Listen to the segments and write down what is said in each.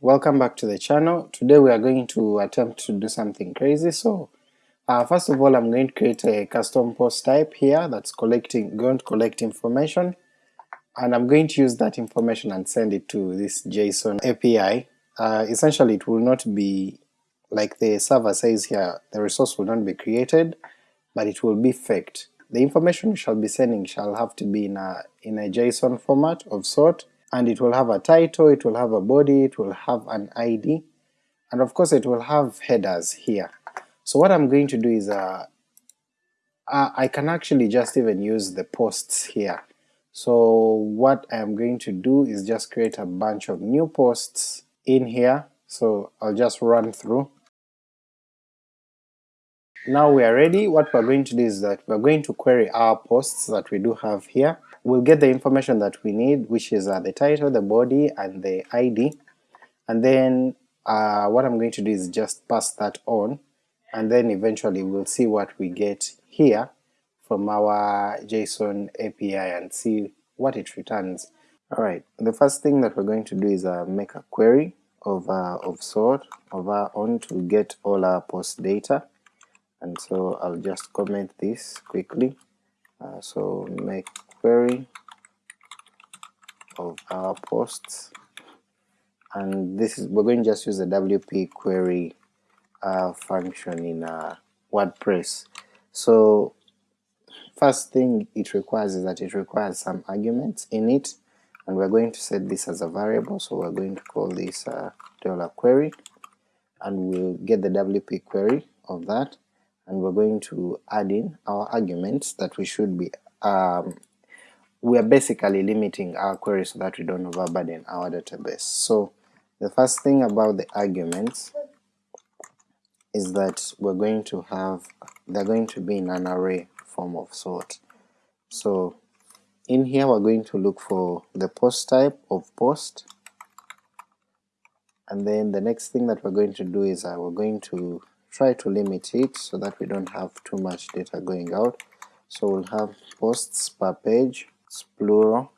welcome back to the channel. Today we are going to attempt to do something crazy, so uh, first of all I'm going to create a custom post type here that's collecting going to collect information, and I'm going to use that information and send it to this JSON API. Uh, essentially it will not be like the server says here, the resource will not be created, but it will be faked. The information we shall be sending shall have to be in a, in a JSON format of sort, and it will have a title, it will have a body, it will have an ID, and of course it will have headers here. So what I'm going to do is uh, I can actually just even use the posts here. So what I'm going to do is just create a bunch of new posts in here, so I'll just run through. Now we are ready, what we're going to do is that we're going to query our posts that we do have here, we'll get the information that we need, which is uh, the title, the body, and the ID, and then uh, what I'm going to do is just pass that on, and then eventually we'll see what we get here from our JSON API and see what it returns. Alright, the first thing that we're going to do is uh, make a query of, uh, of sort of our own to get all our post data, and so I'll just comment this quickly. Uh, so make query of our posts. And this is we're going to just use the WP query uh, function in uh, WordPress. So first thing it requires is that it requires some arguments in it. And we're going to set this as a variable. So we're going to call this uh, dollar query. And we'll get the WP query of that. And we're going to add in our arguments that we should be um, we are basically limiting our query so that we don't overburden our database. So the first thing about the arguments is that we're going to have, they're going to be in an array form of sort. So in here we're going to look for the post type of post, and then the next thing that we're going to do is uh, we're going to try to limit it so that we don't have too much data going out. So we'll have posts per page it's plural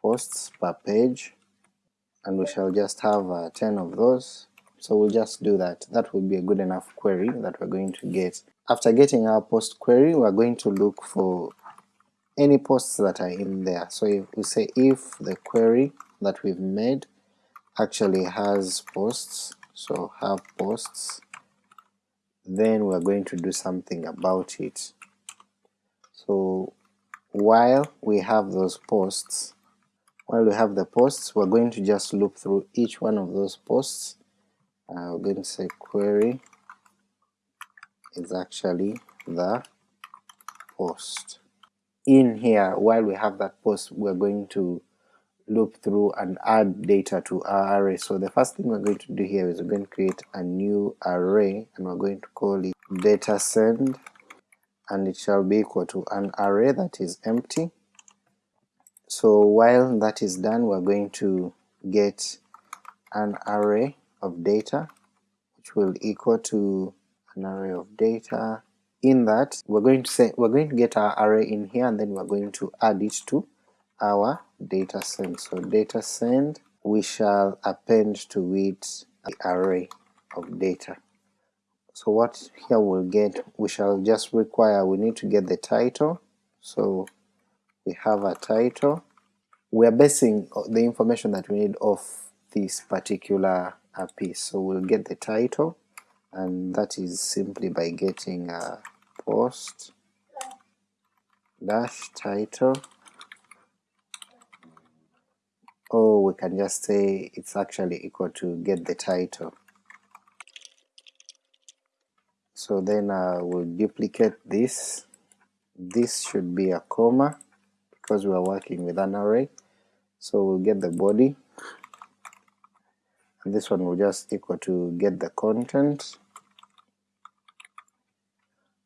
posts per page and we shall just have uh, 10 of those. So we'll just do that. That will be a good enough query that we're going to get. After getting our post query we're going to look for any posts that are in there. So if we say if the query that we've made actually has posts so have posts then we're going to do something about it. So while we have those posts, while we have the posts, we're going to just loop through each one of those posts. Uh, we're going to say query is actually the post. In here, while we have that post, we're going to loop through and add data to our array. So the first thing we're going to do here is we're going to create a new array and we're going to call it data send and it shall be equal to an array that is empty. So while that is done we're going to get an array of data which will equal to an array of data. In that we're going to say we're going to get our array in here and then we're going to add it to our data send. So data send we shall append to it the array of data. So what here we'll get, we shall just require, we need to get the title, so we have a title. We are basing the information that we need off this particular uh, piece, so we'll get the title, and that is simply by getting a post dash title. Or we can just say it's actually equal to get the title so then uh, we'll duplicate this. This should be a comma because we are working with an array. So we'll get the body. And this one will just equal to get the content.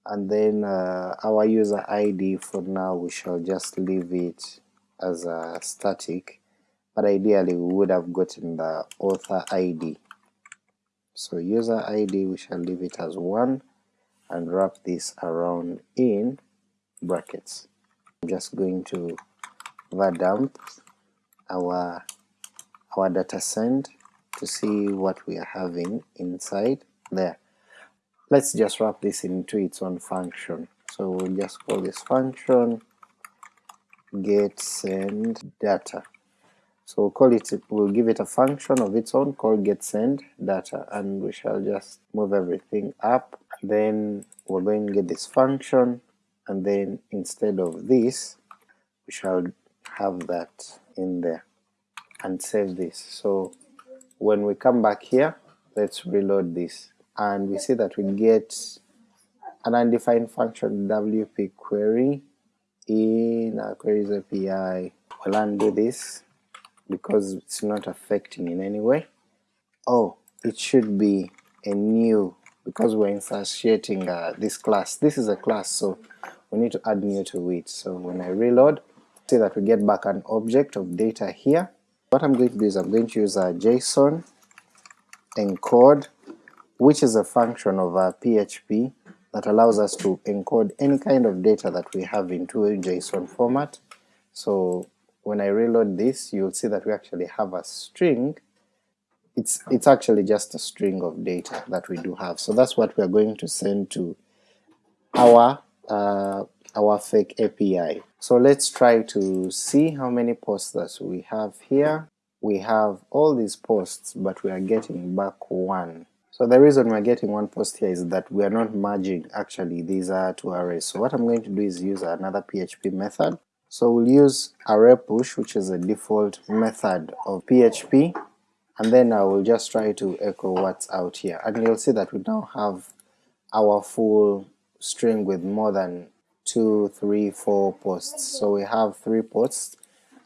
And then uh, our user ID for now we shall just leave it as a static. But ideally we would have gotten the author ID so user ID we shall leave it as 1 and wrap this around in brackets. I'm just going to var dump our our data send to see what we are having inside there. Let's just wrap this into its own function. So we'll just call this function get send data. So we'll call it, we'll give it a function of its own called get send data, and we shall just move everything up. Then we're going to get this function, and then instead of this, we shall have that in there and save this. So when we come back here, let's reload this, and we see that we get an undefined function wp query in our queries API. We'll undo this because it's not affecting in any way. Oh, it should be a new because we're instantiating uh, this class. This is a class, so we need to add new to it. So when I reload, see that we get back an object of data here. What I'm going to do is I'm going to use a JSON encode, which is a function of our PHP that allows us to encode any kind of data that we have into a JSON format. So when I reload this, you'll see that we actually have a string. It's, it's actually just a string of data that we do have. So that's what we are going to send to our, uh, our fake API. So let's try to see how many posts that we have here. We have all these posts, but we are getting back one. So the reason we're getting one post here is that we are not merging actually these are two arrays. So what I'm going to do is use another PHP method. So we'll use array push which is a default method of PHP and then I will just try to echo what's out here and you'll see that we now have our full string with more than two, three, four posts. So we have three posts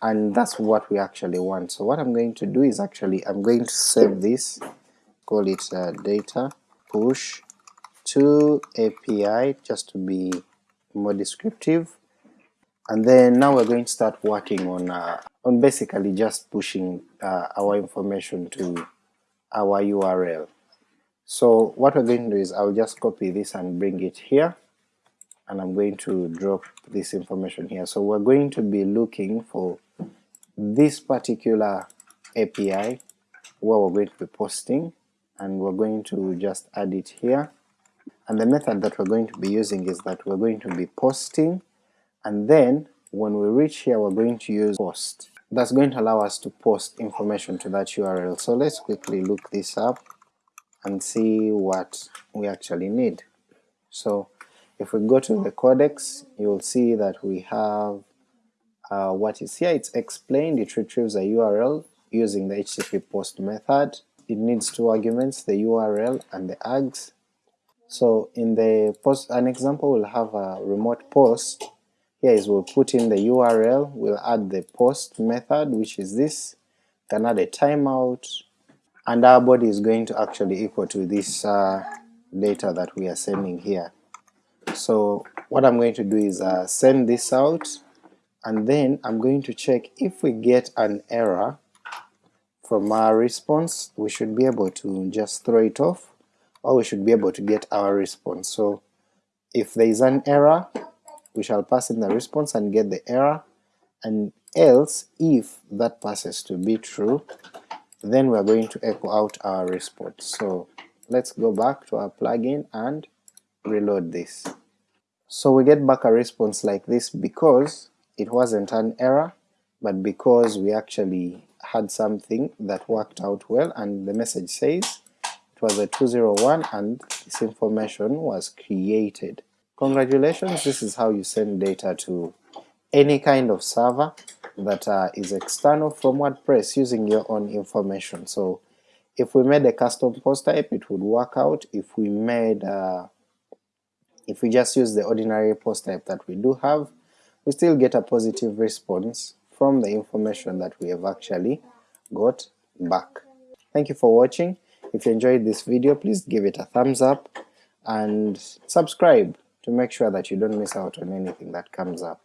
and that's what we actually want. So what I'm going to do is actually I'm going to save this call it uh, data push to API just to be more descriptive and then now we're going to start working on uh, on basically just pushing uh, our information to our URL. So what we're going to do is I'll just copy this and bring it here and I'm going to drop this information here. So we're going to be looking for this particular API where we're going to be posting and we're going to just add it here and the method that we're going to be using is that we're going to be posting and then when we reach here we're going to use post. That's going to allow us to post information to that URL. So let's quickly look this up and see what we actually need. So if we go to the codex you'll see that we have uh, what is here, it's explained, it retrieves a URL using the HTTP post method it needs two arguments, the URL and the args. So in the post, an example will have a remote post, here is we'll put in the URL, we'll add the post method which is this, can add a timeout, and our body is going to actually equal to this uh, data that we are sending here. So what I'm going to do is uh, send this out, and then I'm going to check if we get an error from our response we should be able to just throw it off or we should be able to get our response. So if there is an error we shall pass in the response and get the error and else if that passes to be true then we are going to echo out our response. So let's go back to our plugin and reload this. So we get back a response like this because it wasn't an error but because we actually had something that worked out well and the message says it was a 201 and this information was created. Congratulations, this is how you send data to any kind of server that uh, is external from WordPress using your own information. So if we made a custom post type it would work out, if we made uh, if we just use the ordinary post type that we do have, we still get a positive response from the information that we have actually got back. Thank you for watching. If you enjoyed this video please give it a thumbs up and subscribe to make sure that you don't miss out on anything that comes up.